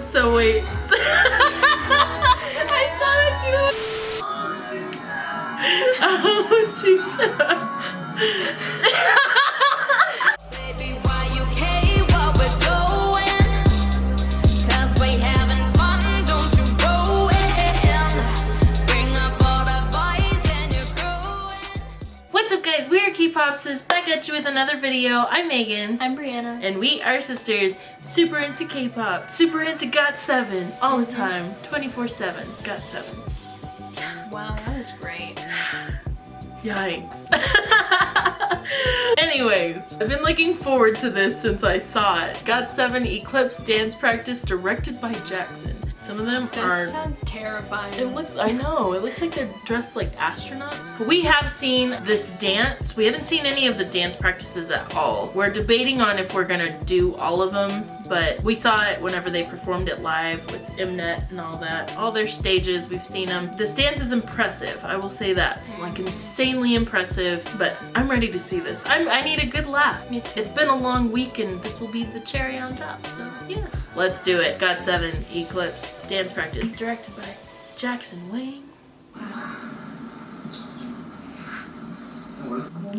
So wait. I saw it too. Oh, Chicha. guys, we are back at you with another video. I'm Megan. I'm Brianna. And we are sisters, super into K-pop, super into GOT7, all the time, 24-7, GOT7. Wow, that was great. Yikes. Anyways, I've been looking forward to this since I saw it. GOT7 Eclipse Dance Practice directed by Jackson. Some of them That are sounds terrifying. It looks, I know, it looks like they're dressed like astronauts. We have seen this dance. We haven't seen any of the dance practices at all. We're debating on if we're gonna do all of them, but we saw it whenever they performed it live with Mnet and all that. All their stages, we've seen them. This dance is impressive, I will say that. Mm. Like insanely impressive, but I'm ready to see this. I'm, I need a good laugh. It's been a long week and this will be the cherry on top, so yeah. Let's do it. GOT7 Eclipse dance practice directed by Jackson Wang.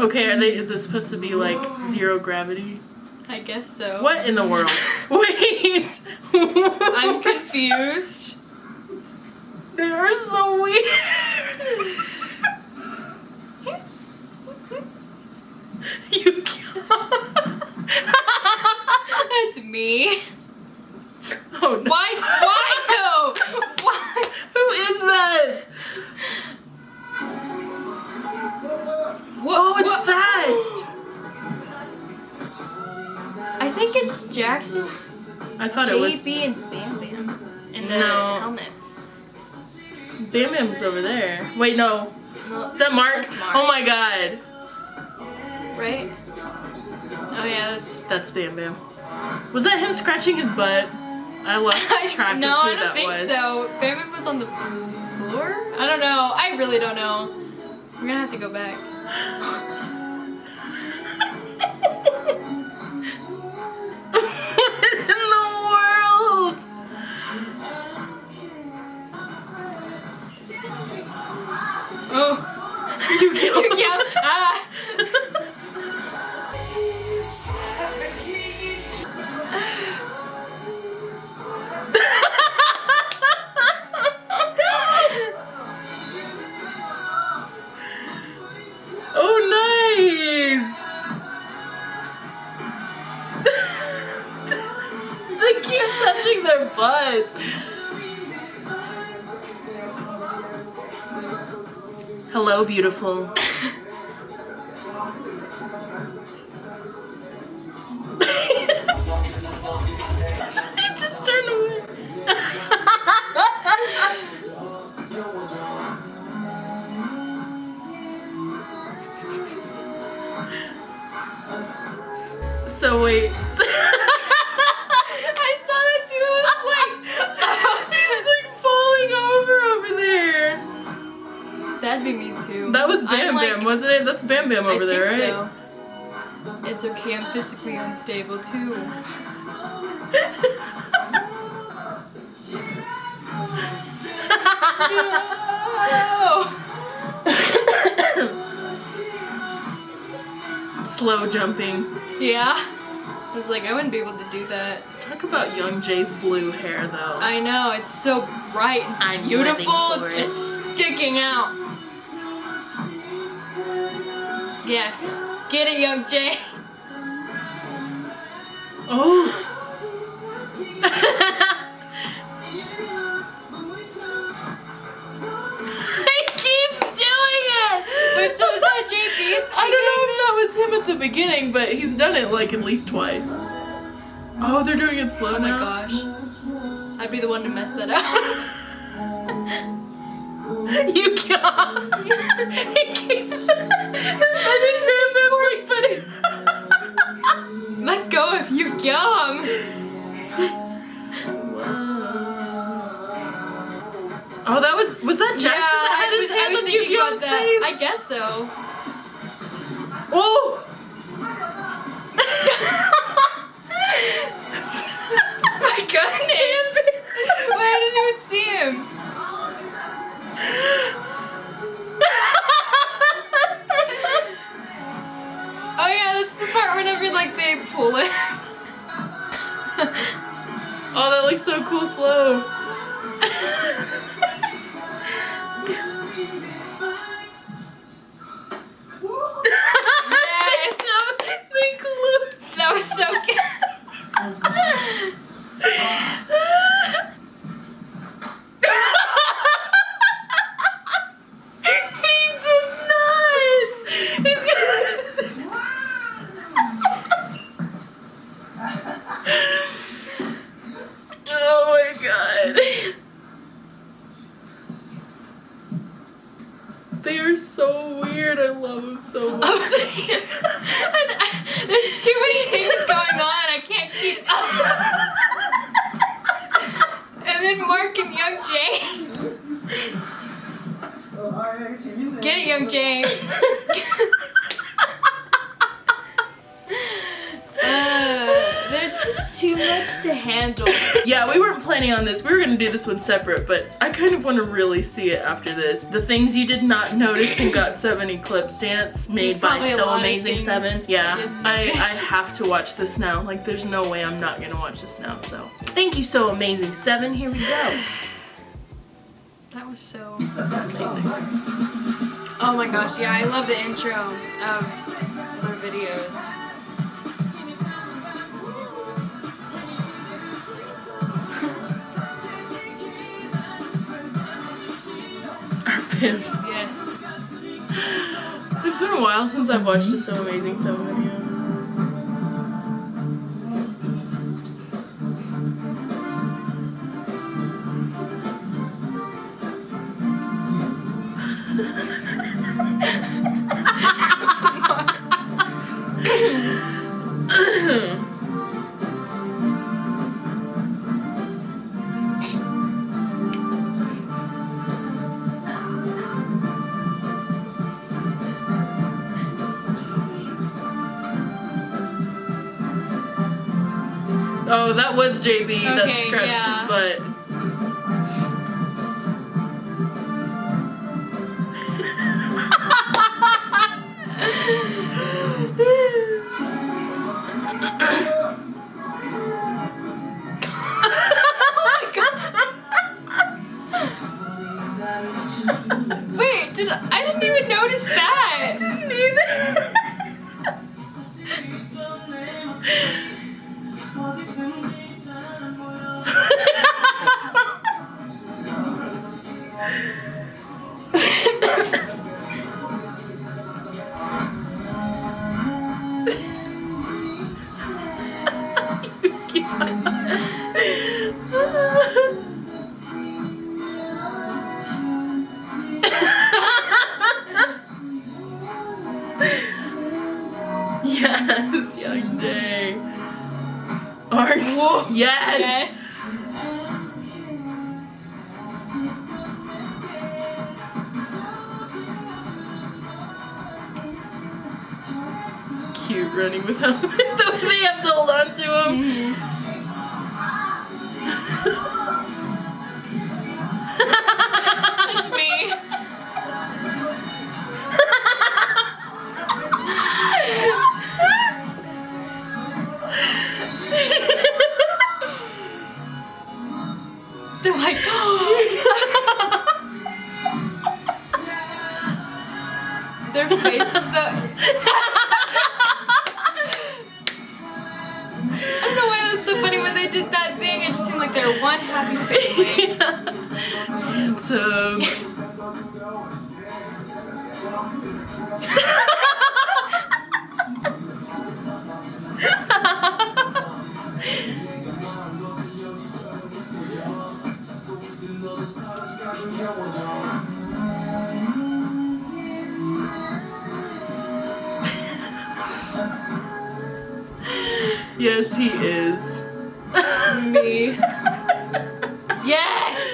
Okay, are they is this supposed to be like zero gravity? I guess so. What in the world? Wait! I'm confused. They are so weird. you That's me. Oh no. Why? Why though? Why? Who is that? What, Oh, it's what- fast. I think it's Jackson, I thought it was JB, and Bam Bam And the No. helmets. Bam Bam's over there. Wait, no. No, Is that Mark? Mark. Oh my god. right? Oh yeah, that's. That's Bam Bam. Was that him scratching his butt? I lost track no, of who I don't that think was. so. Bam Bam was on the I don't know. I really don't know. We're gonna have to go back. what in the world? Oh, You killed Hello, beautiful. That'd be me too. That was I'm Bam like- Bam, wasn't it? That's Bam Bam over I there, right? so. It's okay, I'm physically unstable too. Slow jumping. Yeah. I was like, I wouldn't be able to do that. Let's talk about Youngjae's blue hair though. I know, it's so bright and I'm beautiful, it's it. just sticking out. Yes. Get it, Youngjae. oh. I don't know if that was him at the beginning, but he's done it like at least twice. Oh, they're doing it slow Oh my now. gosh. I'd be the one to mess that up. You can't. he keeps. I think Bam's like putting. Let go of you, yum. Oh, that was was that Jackson that had I his was, hand on Yugyeom's face? I guess so. Oh! My goodness! Wait, I didn't even see him. Oh yeah, that's the part whenever like they pull it. Oh, that looks so cool slow. Get it, Youngjae. Uh, there's just too much to handle. Yeah, we weren't planning on this. We were gonna do this one separate, but I kind of want to really see it after this. The things you did not notice in GOT7 Eclipse Dance made by So Amazing 7. Yeah, I, I have to watch this now. Like, there's no way I'm not gonna watch this now, so. Thank you, So Amazing 7. Here we go. That was so. Amazing. Oh my gosh, yeah, I love the intro of their videos. Our pimp. Yes. It's been a while since I've watched a So Amazing 7 video. JB that scratched yeah. his butt. Art. Whoa. Yes. Yes. Cute running without the way they have to hold on to him. That's mm-hmm. Handsome. yes, he is. Me. Yes.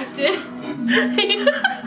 Distracted.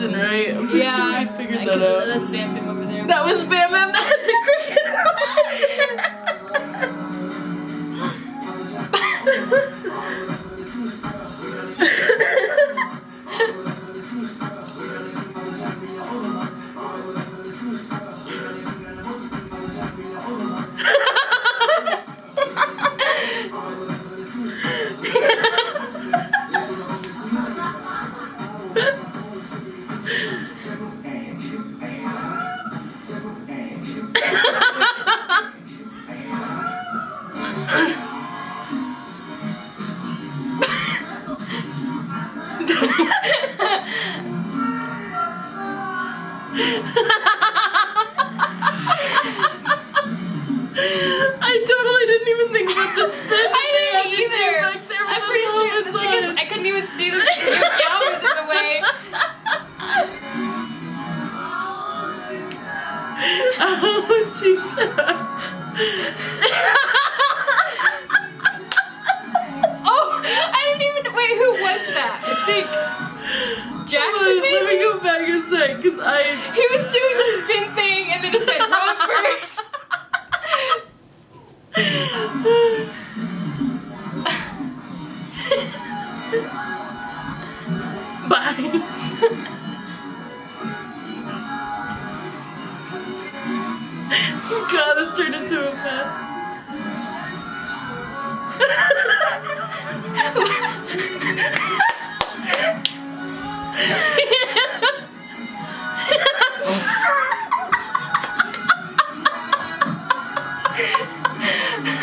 was right? I'm pretty Yeah. sure I figured I that out. That's Bam Bam over there. That was Bam Bam Oh,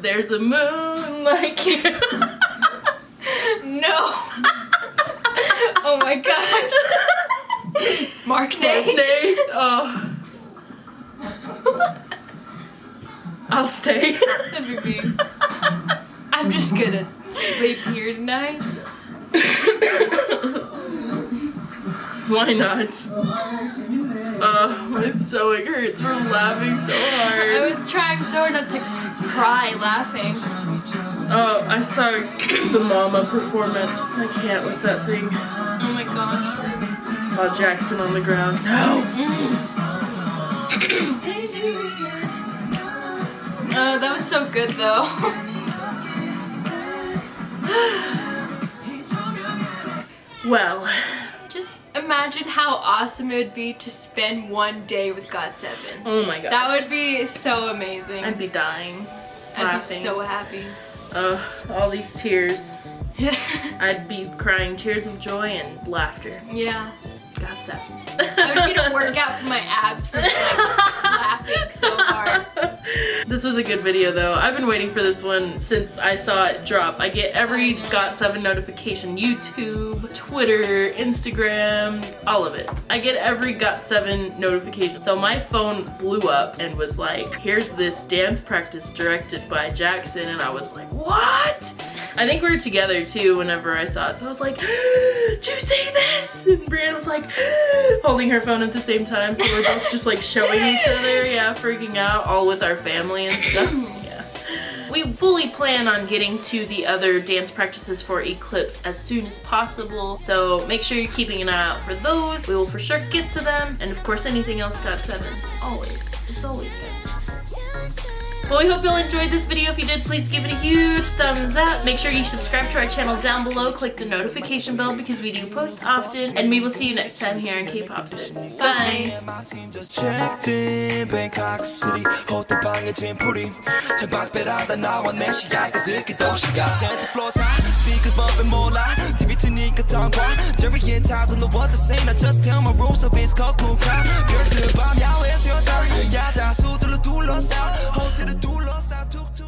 There's a moon like you. No. oh my gosh. Mark Nate. Birthday. Oh. I'll stay. I'm just gonna sleep here tonight. Why not? Uh, my stomach hurts from laughing so hard. I was trying so hard not to cry laughing. Oh, I saw the Mama performance. I can't with that thing. Oh my gosh. Saw Jackson on the ground. No. Oh, that was so good though. Well, imagine how awesome it would be to spend one day with God Seven. oh my gosh. That would be so amazing. I'd be dying. I'd laughing. be so happy. Ugh, all these tears. I'd be crying tears of joy and laughter. yeah. GOT7. I would need a workout for my abs for like, laughing so hard. This was a good video though. I've been waiting for this one since I saw it drop. I get every GOT7 notification. YouTube, Twitter, Instagram, all of it. I get every GOT7 notification. So my phone blew up and was like, here's this dance practice directed by Jackson. And I was like, what? I think we were together too whenever I saw it. So I was like, did you see this? And Brianna was like, holding her phone at the same time. So we're both just like showing each other, yeah, freaking out, all with our family and stuff. Yeah. We fully plan on getting to the other dance practices for Eclipse as soon as possible. So make sure you're keeping an eye out for those. We will for sure get to them. And of course, anything else GOT7. Always. It's always GOT7. Well, we hope you'll enjoyed this video. If you did, please give it a huge thumbs up. Make sure you subscribe to our channel down below. Click the notification bell because we do post often. And we will see you next time here on K-Pop Sis. Bye. 니그던과 저리엔 타도 what the same. I just tell my rules of his cock moon crowd 별들 밤 야외에서 여자 야자 둘러싸 호텔을 둘러싸 툭툭.